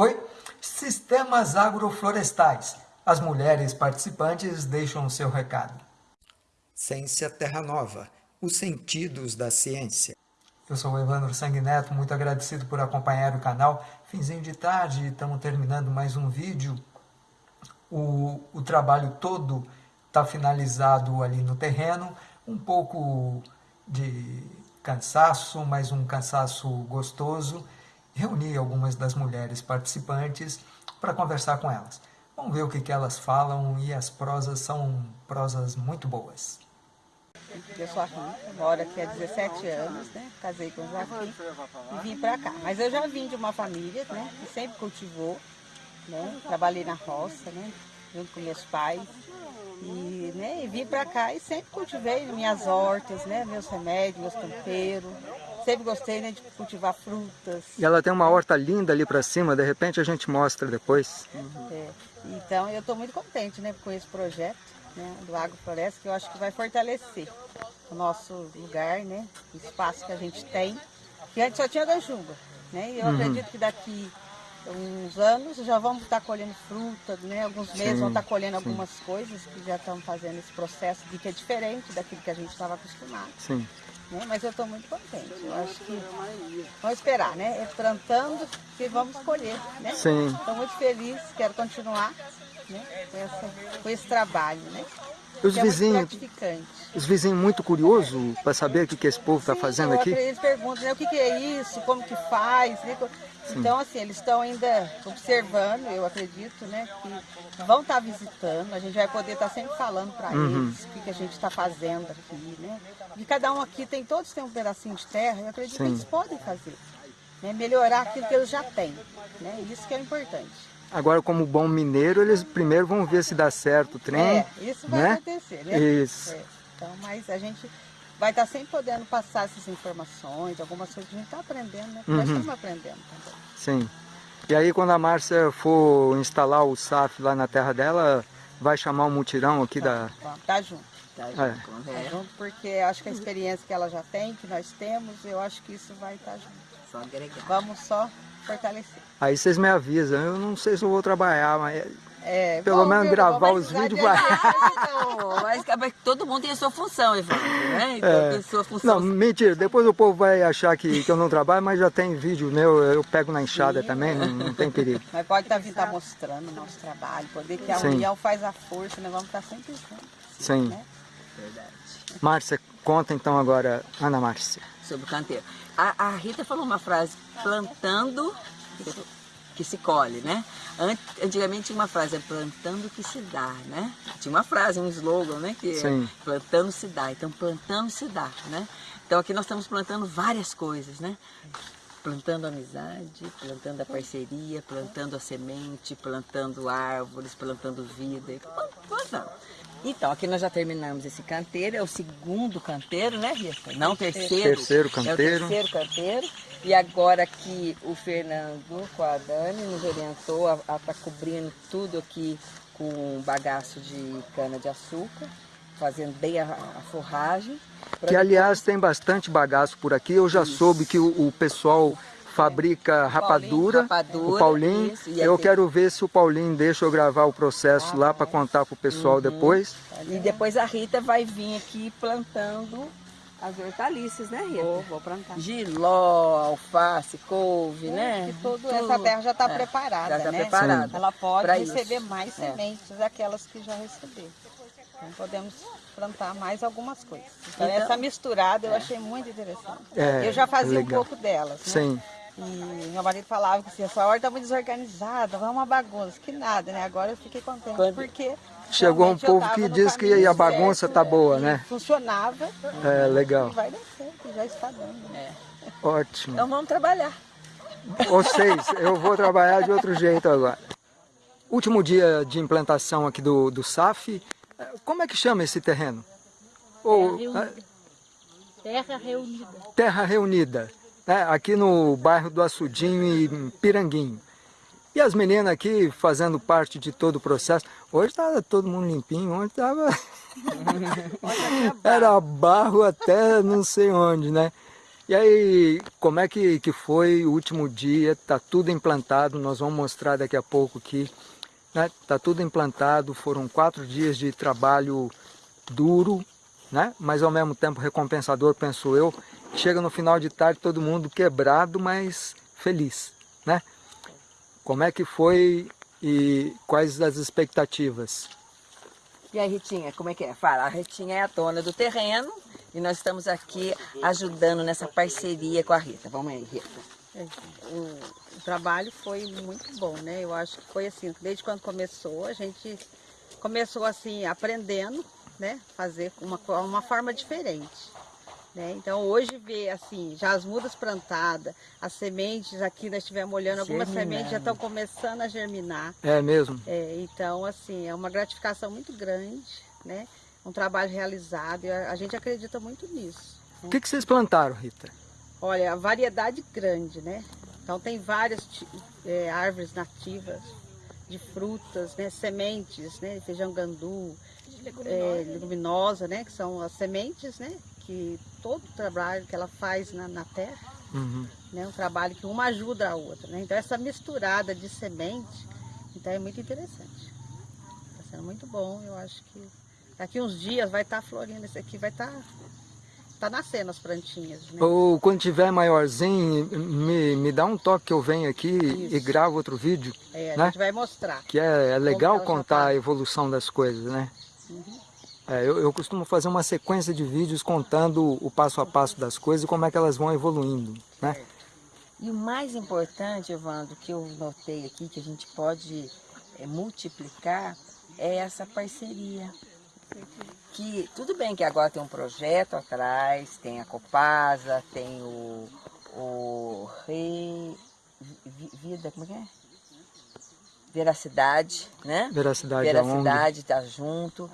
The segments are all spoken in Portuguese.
Oi, Sistemas Agroflorestais. As mulheres participantes deixam o seu recado. Ciência Terra Nova, os sentidos da ciência. Eu sou o Evandro Sanguineto, muito agradecido por acompanhar o canal. Finzinho de tarde, estamos terminando mais um vídeo. O, o trabalho todo está finalizado ali no terreno. Um pouco de cansaço, mas um cansaço gostoso. Reuni algumas das mulheres participantes para conversar com elas. Vamos ver o que, que elas falam e as prosas são prosas muito boas. Eu sou a Rita, moro aqui há 17 anos, né? Casei com o Joaquim e vim para cá. Mas eu já vim de uma família, né? Que sempre cultivou, né? Trabalhei na roça, né? Junto com meus pais. E, né? e vim para cá e sempre cultivei minhas hortas, né? Meus remédios, meus temperos. Sempre gostei né, de cultivar frutas. E ela tem uma horta linda ali para cima, de repente a gente mostra depois. Uhum. É. Então eu estou muito contente né, com esse projeto né, do Agrofloresta, que eu acho que vai fortalecer o nosso lugar, né, o espaço que a gente tem, que antes só tinha ganchuva. Né, e eu uhum. acredito que daqui uns anos já vamos estar colhendo fruta, né, alguns meses sim, vão estar colhendo sim. algumas coisas que já estão fazendo esse processo de que é diferente daquilo que a gente estava acostumado. Sim. Né, mas eu estou muito contente. Eu acho que vamos esperar, né? É plantando que vamos colher. Né? Estou muito feliz, quero continuar né? com, essa, com esse trabalho. Né? Os é vizinhos, os vizinhos muito curiosos para saber o que, que esse povo está fazendo aqui? Eles perguntam né, o que, que é isso, como que faz. Né? Então, assim, eles estão ainda observando, eu acredito, né, que vão estar tá visitando, a gente vai poder estar tá sempre falando para uhum. eles o que, que a gente está fazendo aqui, né? E cada um aqui tem, todos têm um pedacinho de terra, eu acredito Sim. que eles podem fazer, né? melhorar aquilo que eles já têm, né? Isso que é importante. Agora, como bom mineiro, eles primeiro vão ver se dá certo o trem. É, isso vai né? acontecer, né? Isso. É. Então, mas a gente vai estar sempre podendo passar essas informações, algumas coisas que a gente está aprendendo, né? Uhum. Nós estamos aprendendo também. Sim. E aí, quando a Márcia for instalar o SAF lá na terra dela, vai chamar um mutirão aqui tá, da... Tá, tá junto. Tá junto, é. tá junto, porque acho que a experiência que ela já tem, que nós temos, eu acho que isso vai estar junto. Só agregar. Vamos só fortalecer. Aí vocês me avisam, eu não sei se eu vou trabalhar, mas é, pelo bom, menos gravar os vídeos vai. Mas todo mundo tem a sua função, Evandro, né? Então, é. sua função. Não, mentira, depois o povo vai achar que, que eu não trabalho, mas já tem vídeo meu, eu pego na enxada Sim. também, não, não, tem perigo. Mas pode estar tá, tá mostrando o nosso trabalho, poder que a Sim. união faz a força, nós vamos estar tá sempre juntos. Sim. Né? Verdade. Márcia, conta então agora, Ana Márcia. Sobre o canteiro. A, a Rita falou uma frase, plantando que se colhe, né? Antigamente tinha uma frase, é plantando que se dá, né? Tinha uma frase, um slogan, né? Que é plantando se dá, então plantando se dá, né? Então aqui nós estamos plantando várias coisas, né? Plantando amizade, plantando a parceria, plantando a semente, plantando árvores, plantando vida, plantando. Então, aqui nós já terminamos esse canteiro, é o segundo canteiro, né, Rita? Não, terceiro. Terceiro canteiro. É o terceiro canteiro. E agora que o Fernando com a Dani nos orientou a estar tá cobrindo tudo aqui com bagaço de cana-de-açúcar, fazendo bem a, a forragem. Que aliás tem bastante bagaço por aqui, eu já Isso. soube que o, o pessoal fabrica rapadura, rapadura, o Paulinho. Isso, eu aqui. quero ver se o Paulinho deixa eu gravar o processo ah, lá para contar para o pessoal uhum. depois. E depois a Rita vai vir aqui plantando as hortaliças, né, Rita? Vou, vou plantar. Giló, alface, couve, é, né? Tudo, tudo, essa terra já está é, preparada, já tá né? preparada. Ela pode receber isso. mais é. sementes daquelas que já recebeu. Então podemos plantar mais algumas coisas. Então, então essa misturada eu é. achei muito interessante. É, eu já fazia legal. um pouco delas, né? Sim. E meu marido falava que assim, a sua horta está muito desorganizada, vai uma bagunça, que nada, né? Agora eu fiquei contente Quando... porque Chegou um povo que diz que a bagunça está boa, né? Funcionava. É, legal. E vai dar certo, já está dando. Né? É. Ótimo. Então vamos trabalhar. Vocês, eu vou trabalhar de outro jeito agora. Último dia de implantação aqui do, do SAF, como é que chama esse terreno? Ou, Terra Reunida. Terra Reunida. Terra Reunida, né? aqui no bairro do Açudinho e Piranguinho. E as meninas aqui fazendo parte de todo o processo. Hoje estava todo mundo limpinho, ontem estava... Era barro até não sei onde, né? E aí, como é que, que foi o último dia? Está tudo implantado, nós vamos mostrar daqui a pouco aqui. Está né? tudo implantado, foram quatro dias de trabalho duro, né? mas ao mesmo tempo recompensador, penso eu. Chega no final de tarde todo mundo quebrado, mas feliz. Né? Como é que foi e quais as expectativas? E a Ritinha, como é que é? Fala, a Ritinha é a dona do terreno e nós estamos aqui ajudando nessa parceria com a Rita. Vamos aí, Rita. É, o, o trabalho foi muito bom, né? Eu acho que foi assim, desde quando começou, a gente começou assim, aprendendo, né? Fazer uma, uma forma diferente. Né? Então hoje ver assim, já as mudas plantadas, as sementes aqui nós estivemos olhando, algumas sementes já estão começando a germinar. É mesmo? É, então assim, é uma gratificação muito grande, né? Um trabalho realizado e a, a gente acredita muito nisso. Né? O que, que vocês plantaram, Rita? Olha, a variedade grande, né? Então tem várias é, árvores nativas de frutas, né? sementes, né? feijão gandu, leguminosa, é, leguminosa, né? Que são as sementes, né? Que todo o trabalho que ela faz na, na terra, uhum. né? Um trabalho que uma ajuda a outra, né? Então essa misturada de semente, então é muito interessante. Está sendo muito bom, eu acho que daqui uns dias vai estar tá florindo, esse aqui vai estar... Tá, tá nascendo as plantinhas. Né? Ou quando tiver maiorzinho, me, me dá um toque que eu venho aqui Isso. e gravo outro vídeo. É, né? a gente vai mostrar. Que é, é legal contar tá... a evolução das coisas, né? Uhum. É, eu, eu, costumo fazer uma sequência de vídeos contando o passo a passo das coisas e como é que elas vão evoluindo, né? E o mais importante, Evandro, que eu notei aqui, que a gente pode é, multiplicar, é essa parceria. Que tudo bem que agora tem um projeto atrás, tem a Copasa, tem o, o Re... Vida, como é que é? Veracidade, né? Veracidade, Veracidade está junto,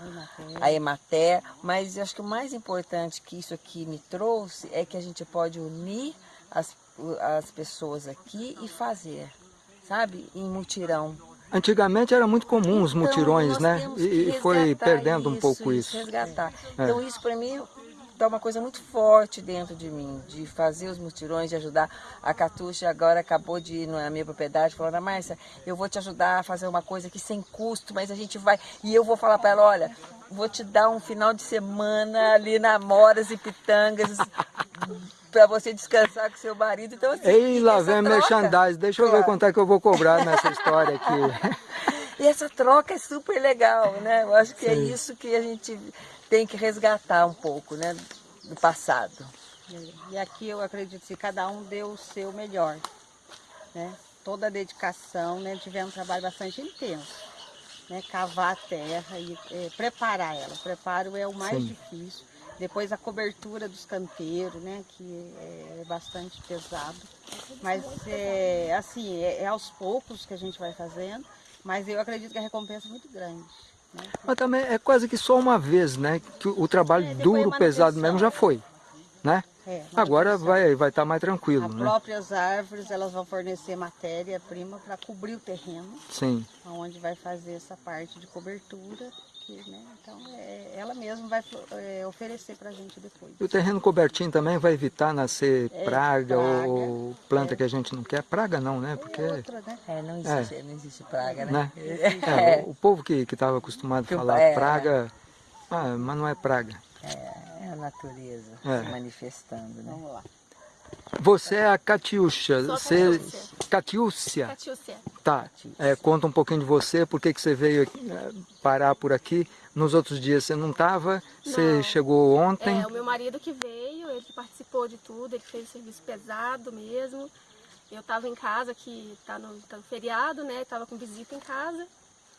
a Emater, mas eu acho que o mais importante que isso aqui me trouxe é que a gente pode unir as, as pessoas aqui e fazer, sabe? Em mutirão. Antigamente era muito comum os então, mutirões, né? E foi perdendo isso, um pouco isso. Resgatar. É. Então isso para mim dá uma coisa muito forte dentro de mim, de fazer os mutirões, de ajudar. A Catuxa agora acabou de ir na minha propriedade, falando, Márcia, eu vou te ajudar a fazer uma coisa aqui sem custo, mas a gente vai... E eu vou falar para ela, olha, vou te dar um final de semana ali na Moras e Pitangas, para você descansar com seu marido. Então, assim, Ei, lá vem merchandising, deixa eu ver quanto é que eu vou cobrar nessa história aqui. E essa troca é super legal, né? Eu acho que é Sim. é isso que a gente tem que resgatar um pouco, né? Do passado. E aqui eu acredito que cada um deu o seu melhor, né? Toda a dedicação, né? Tivemos um trabalho bastante intenso, né? Cavar a terra e é, preparar ela. O preparo é o mais Sim. difícil. Depois a cobertura dos canteiros, né? Que é, é bastante pesado. Mas é assim, é, é aos poucos que a gente vai fazendo mas eu acredito que a recompensa é muito grande. Né? Mas também é quase que só uma vez, né? Que o trabalho é, duro, pesado mesmo já foi, né? É, Agora vai vai estar tá mais tranquilo, As né? próprias árvores elas vão fornecer matéria-prima para cobrir o terreno. Sim. Onde vai fazer essa parte de cobertura aqui, né? Então é, ela mesma vai é, oferecer para a gente depois. E o terreno cobertinho também vai evitar nascer é, praga, praga, ou planta é. que a gente não quer? Praga não, né? Porque outra, né? É, não existe, não existe praga, né? né? É, o, o, povo que estava acostumado a falar praga, ah, mas não é praga. É, a natureza se manifestando, né? Vamos lá. Você é a Catiúcia. Você... Catiúcia. Catiúcia. Tá. É, conta um pouquinho de você, por que, que você veio é, parar por aqui. Nos outros dias você não estava, você chegou ontem. É, o meu marido que veio, ele participou de tudo, ele fez serviço pesado mesmo. Eu estava em casa, que está no, tá no feriado, né? Estava com visita em casa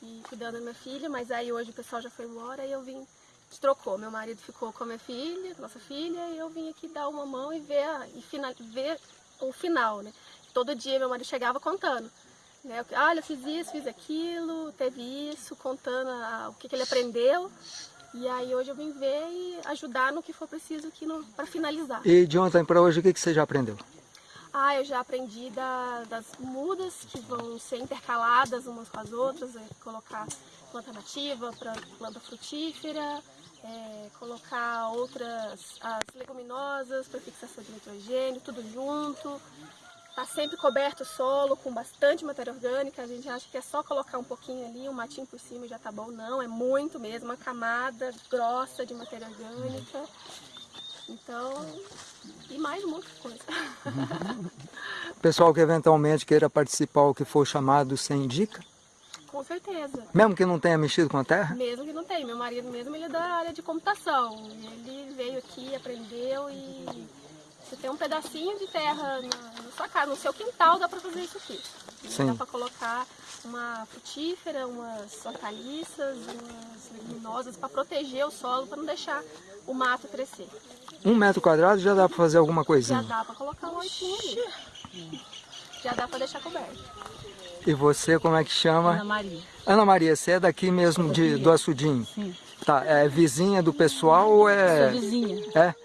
e cuidando da minha filha, mas aí hoje o pessoal já foi embora e eu vim trocou. Meu marido ficou com a minha filha, nossa filha, e eu vim aqui dar uma mão e ver, e final, ver o final, né? Todo dia meu marido chegava contando. Né? Olha, fiz isso, fiz aquilo, teve isso, contando a, o que, que, ele aprendeu. E aí hoje eu vim ver e ajudar no que for preciso aqui para finalizar. E de ontem para hoje, o que, que você já aprendeu? Ah, eu já aprendi da, das mudas que vão ser intercaladas umas com as outras, é, colocar planta nativa, planta frutífera, é, colocar outras as leguminosas para fixação de nitrogênio, tudo junto. Está sempre coberto o solo com bastante matéria orgânica. A gente acha que é só colocar um pouquinho ali, um matinho por cima e já tá bom. Não, é muito mesmo, uma camada grossa de matéria orgânica. Então, e mais muita coisa. Pessoal que eventualmente queira participar ou que for chamado, você indica? Com certeza. Mesmo que não tenha mexido com a terra? Mesmo que não tenha. Meu marido mesmo, ele é da área de computação. Ele veio aqui, aprendeu e você tem um pedacinho de terra na, na sua casa, no seu quintal, dá para fazer isso aqui. Sim. Dá para colocar uma frutífera, umas hortaliças, umas leguminosas para proteger o solo, para não deixar o mato crescer. Um metro quadrado já dá para fazer alguma coisinha? Já dá para colocar um oitinho ali. Já dá para deixar coberto. E você, como é que chama? Ana Maria. Ana Maria, você é daqui mesmo de, do Açudinho? Sim. Tá, é vizinha do pessoal ou é... Sou vizinha. É?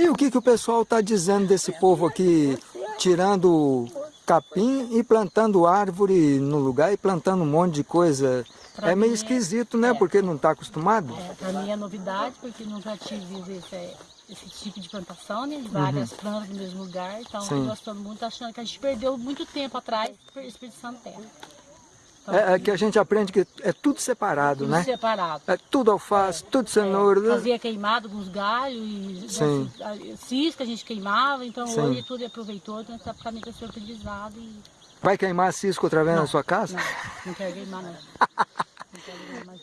E o que, que o pessoal está dizendo desse povo aqui, tirando capim e plantando árvore no lugar e plantando um monte de coisa? Pra é meio esquisito, né? É. Porque não está acostumado. É, para mim é novidade, porque nunca tive esse, esse tipo de plantação, né? Várias uhum. plantas no mesmo lugar. Então, estou gostando muito, achando que a gente perdeu muito tempo atrás desperdiçando terra. É, é, que a gente aprende que é tudo separado, tudo né? separado. É tudo alface, é, tudo cenoura. É, fazia queimado com os galhos, e Sim. cisca a gente queimava, então Sim. hoje tudo é aproveitou, então está praticamente a ser utilizado. E... Vai queimar cisco outra vez não, na sua casa? Não, não quero queimar não.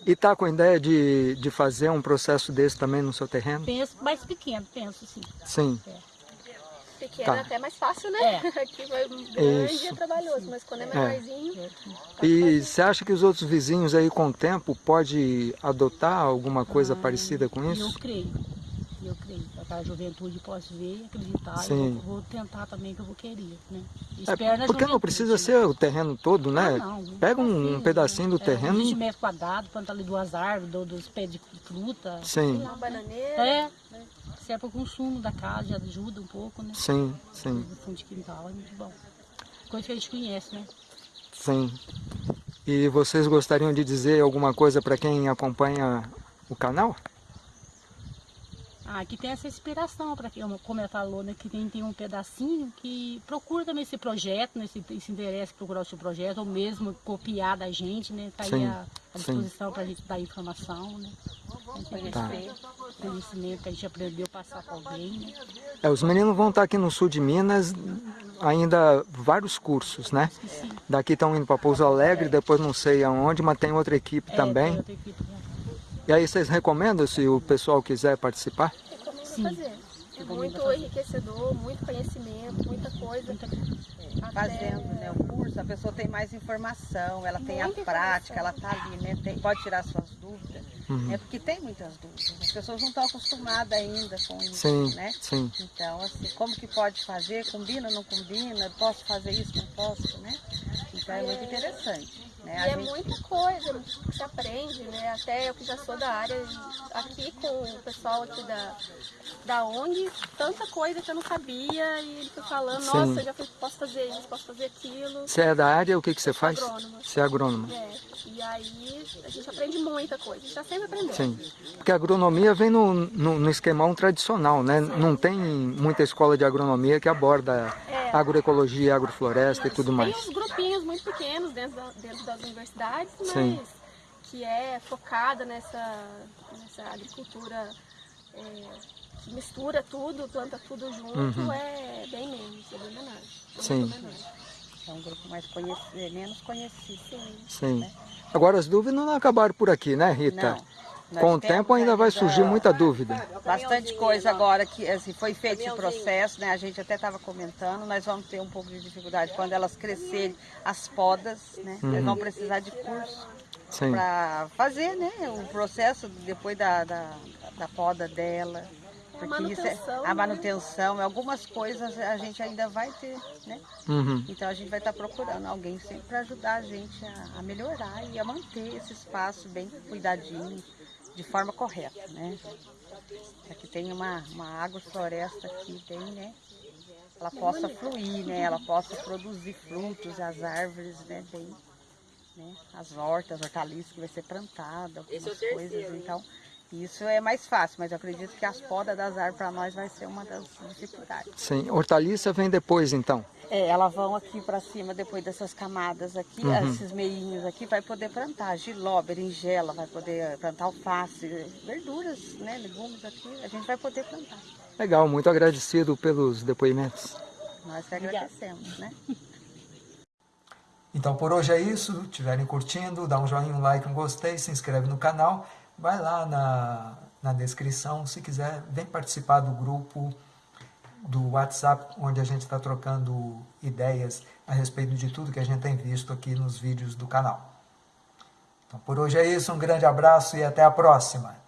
E está com a ideia de, de fazer um processo desse também no seu terreno? Penso, mais pequeno, penso sim. Sim. É. Pequeno tá. é até mais fácil, né? É. Aqui vai grande Isso. é trabalhoso, mas quando é, é. menorzinho... É. Tá e você acha que os outros vizinhos aí com o tempo pode adotar alguma coisa ah, parecida com isso? Eu creio eu creio. A juventude posso ver e acreditar. Sim. Eu vou tentar também que eu vou querer, né? É, porque não precisa ser o terreno todo, né? Ah, não, Pega um, um pedacinho do é, terreno. 20 metros quadrados, planta ali duas árvores, dos pés de fruta. Sim. Uma bananeira. É. Se é para o consumo da casa, já ajuda um pouco, né? Sim, sim. No fundo de quintal é muito bom. Coisa que a gente conhece, né? Sim. E vocês gostariam de dizer alguma coisa para quem acompanha o canal? Ah, que tem essa inspiração para quem, como ela falou, né, que tem, tem um pedacinho que procura também esse projeto, né, se, se interessa procurar o seu projeto, ou mesmo copiar da gente, né, tá sim, aí a, a disposição para a gente dar informação, né. Tá. Conhecimento que a gente aprendeu a passar para alguém, né. É, os meninos vão estar aqui no sul de Minas ainda vários cursos, né? Daqui estão indo para Pouso Alegre, depois não sei aonde, mas tem outra equipe é, também. Tem outra equipe? E aí vocês recomendam se o pessoal quiser participar? Recomendo Sim. fazer. É muito enriquecedor, muito conhecimento, muita coisa. É, fazendo né, o curso, a pessoa tem mais informação, ela tem muita a prática, ela está ali, né, tem, pode tirar suas dúvidas. Uhum. É porque tem muitas dúvidas. As pessoas não estão acostumadas ainda com isso, sim, né? Sim. Então, assim, como que pode fazer? Combina, não combina? Posso fazer isso, não posso, né? Então é muito interessante. Né? E é muita coisa que se aprende, né? Até eu que já sou da área, aqui com o pessoal aqui da, da ONG, tanta coisa que eu não sabia e ele foi falando, Sim. nossa, eu já posso fazer isso, posso fazer aquilo. Você é da área, o que, que você faz? Agrônoma. Você é agrônoma. É, e aí a gente aprende muita coisa, a gente está sempre aprendendo. Sim, porque a agronomia vem no, no, no esquemão tradicional, né? Sim. Não tem muita escola de agronomia que aborda é. agroecologia, agrofloresta e tudo mais. Tem uns grupinhos pequenos dentro, da, dentro das universidades, mas Sim. que é focada nessa, nessa agricultura é, que mistura tudo, planta tudo junto, uhum. é bem menos, é bem menor. Sim. É um grupo mais conhecido, é menos conhecido. Sim. Sim. Né? Agora as dúvidas não acabaram por aqui, né Rita? Não. Com o tempo ainda vai surgir muita dúvida. Bastante coisa agora que assim, foi feito esse processo, né? A gente até estava comentando, nós vamos ter um pouco de dificuldade quando elas crescerem as podas, né? Uhum. Eles vão precisar de curso para fazer né, o processo depois da, da, da poda dela. Porque a manutenção, isso é, a manutenção né? algumas coisas a gente ainda vai ter, né? Uhum. Então a gente vai estar tá procurando alguém sempre para ajudar a gente a, a, melhorar e a manter esse espaço bem cuidadinho, de forma correta, né? Aqui tem uma, uma agrofloresta aqui bem, né? Ela possa fluir, né? Ela possa produzir frutos, as árvores, né? Bem, né? As hortas, hortaliças que vai ser plantada, algumas coisas, então Isso é mais fácil, mas eu acredito que as podas das árvores para nós vai ser uma das dificuldades. Sim, hortaliça vem depois então? É, elas vão aqui para cima, depois dessas camadas aqui, uhum. esses meinhos aqui, vai poder plantar giló, berinjela, vai poder plantar alface, verduras, né, legumes aqui, a gente vai poder plantar. Legal, muito agradecido pelos depoimentos. Nós que agradecemos, né? Então por hoje é isso, estiverem curtindo, dá um joinha, um like, um gostei, se inscreve no canal, vai lá na, na descrição, se quiser, vem participar do grupo do WhatsApp, onde a gente está trocando ideias a respeito de tudo que a gente tem visto aqui nos vídeos do canal. Então por hoje é isso, um grande abraço e até a próxima!